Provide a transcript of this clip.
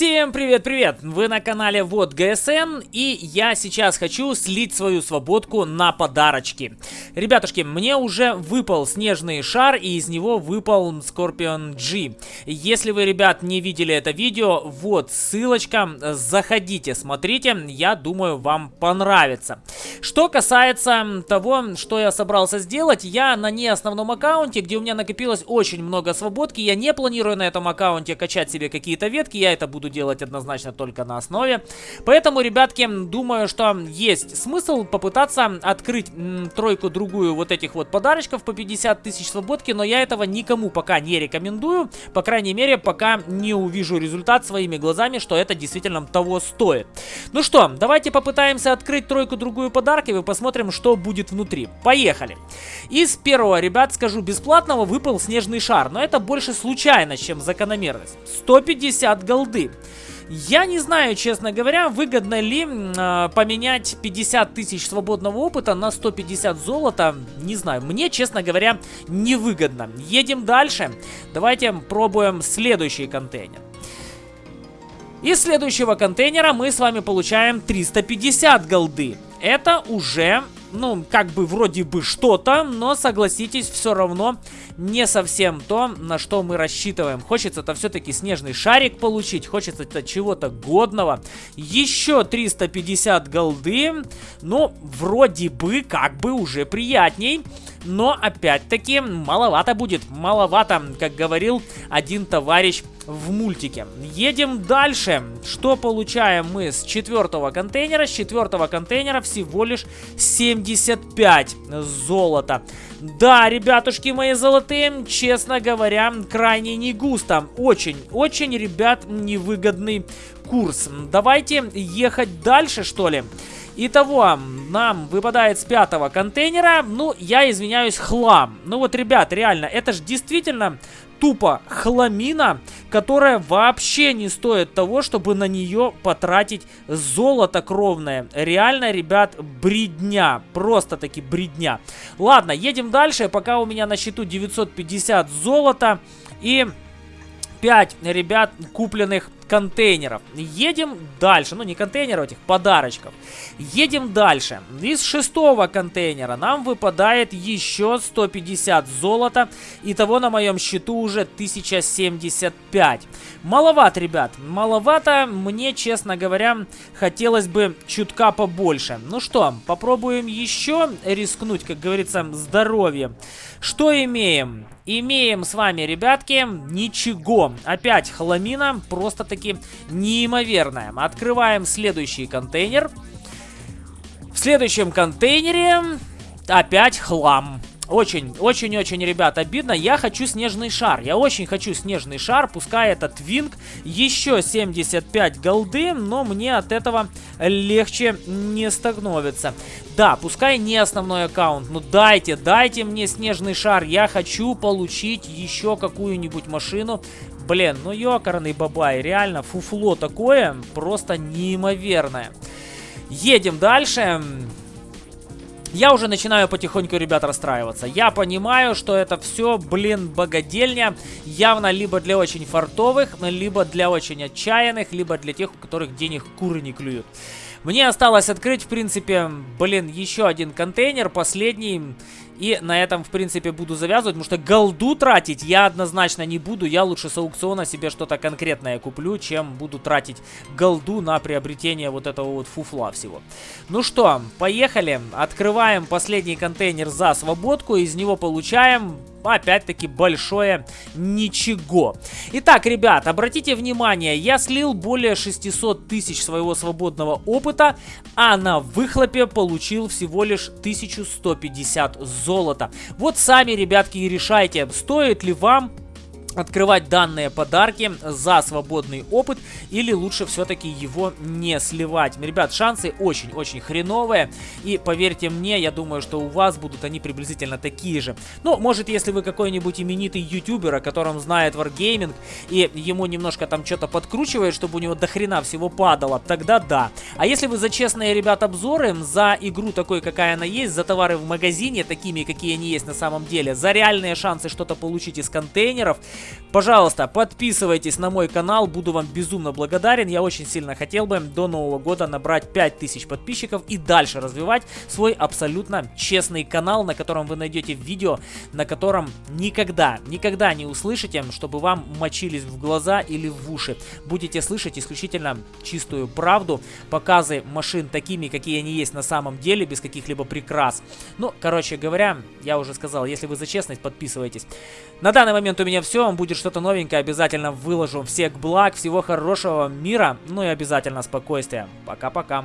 Всем привет-привет! Вы на канале Вот ГСН и я сейчас хочу слить свою свободку на подарочки. Ребятушки, мне уже выпал снежный шар и из него выпал Scorpion G. Если вы, ребят, не видели это видео, вот ссылочка, заходите, смотрите, я думаю вам понравится. Что касается того, что я собрался сделать, я на не основном аккаунте, где у меня накопилось очень много свободки, я не планирую на этом аккаунте качать себе какие-то ветки, я это буду делать однозначно только на основе. Поэтому, ребятки, думаю, что есть смысл попытаться открыть тройку-другую вот этих вот подарочков по 50 тысяч свободки, но я этого никому пока не рекомендую. По крайней мере, пока не увижу результат своими глазами, что это действительно того стоит. Ну что, давайте попытаемся открыть тройку-другую подарков и посмотрим, что будет внутри. Поехали! Из первого, ребят, скажу, бесплатного выпал снежный шар, но это больше случайность, чем закономерность. 150 голды. Я не знаю, честно говоря, выгодно ли э, поменять 50 тысяч свободного опыта на 150 золота. Не знаю, мне, честно говоря, невыгодно. Едем дальше. Давайте пробуем следующий контейнер. Из следующего контейнера мы с вами получаем 350 голды. Это уже ну, как бы вроде бы что-то, но согласитесь, все равно не совсем то, на что мы рассчитываем. Хочется-то все-таки снежный шарик получить, хочется-то чего-то годного. Еще 350 голды, ну, вроде бы как бы уже приятней. Но опять-таки маловато будет, маловато, как говорил один товарищ в мультике. Едем дальше. Что получаем мы с четвертого контейнера? С четвертого контейнера всего лишь 75 золота. Да, ребятушки мои золотые, честно говоря, крайне не густо. Очень, очень, ребят, невыгодный курс. Давайте ехать дальше, что ли. Итого, нам выпадает с пятого контейнера, ну, я извиняюсь, хлам. Ну вот, ребят, реально, это же действительно тупо хламина, которая вообще не стоит того, чтобы на нее потратить золото кровное. Реально, ребят, бредня. Просто таки бредня. Ладно, едем дальше. Пока у меня на счету 950 золота и 5, ребят, купленных контейнеров. Едем дальше. Ну, не контейнеров, этих подарочков. Едем дальше. Из шестого контейнера нам выпадает еще 150 золота. Итого на моем счету уже 1075. Маловато, ребят. Маловато. Мне, честно говоря, хотелось бы чутка побольше. Ну что, попробуем еще рискнуть, как говорится, здоровье. Что имеем? Имеем с вами, ребятки, ничего. Опять хламина, просто-таки неимоверная. Открываем следующий контейнер. В следующем контейнере опять хлам. Очень, очень, очень, ребят, обидно. Я хочу снежный шар. Я очень хочу снежный шар. Пускай этот винг еще 75 голды, но мне от этого легче не становится. Да, пускай не основной аккаунт, но дайте, дайте мне снежный шар. Я хочу получить еще какую-нибудь машину. Блин, ну ёкарный бабай, реально фуфло такое, просто неимоверное. Едем дальше. Я уже начинаю потихоньку, ребят, расстраиваться. Я понимаю, что это все, блин, богадельня. Явно либо для очень фартовых, либо для очень отчаянных, либо для тех, у которых денег куры не клюют. Мне осталось открыть, в принципе, блин, еще один контейнер, последний. И на этом, в принципе, буду завязывать, потому что голду тратить я однозначно не буду. Я лучше с аукциона себе что-то конкретное куплю, чем буду тратить голду на приобретение вот этого вот фуфла всего. Ну что, поехали. Открываем последний контейнер за свободку. Из него получаем опять-таки большое ничего. Итак, ребят, обратите внимание, я слил более 600 тысяч своего свободного опыта, а на выхлопе получил всего лишь 1150 золота. Вот сами, ребятки, и решайте, стоит ли вам открывать данные подарки за свободный опыт или лучше все-таки его не сливать. Ребят, шансы очень-очень хреновые и поверьте мне, я думаю, что у вас будут они приблизительно такие же. Ну, может, если вы какой-нибудь именитый ютубер, о котором знает Wargaming и ему немножко там что-то подкручивает, чтобы у него до хрена всего падало, тогда да. А если вы за честные, ребят, обзоры, за игру такой, какая она есть, за товары в магазине, такими, какие они есть на самом деле, за реальные шансы что-то получить из контейнеров, Пожалуйста, подписывайтесь на мой канал, буду вам безумно благодарен. Я очень сильно хотел бы до Нового года набрать 5000 подписчиков и дальше развивать свой абсолютно честный канал, на котором вы найдете видео, на котором никогда, никогда не услышите, чтобы вам мочились в глаза или в уши. Будете слышать исключительно чистую правду, показы машин такими, какие они есть на самом деле, без каких-либо прикрас. Ну, короче говоря, я уже сказал, если вы за честность, подписывайтесь. На данный момент у меня все, будет что-то новенькое, обязательно выложу. Всех благ, всего хорошего, мира, ну и обязательно спокойствия. Пока-пока.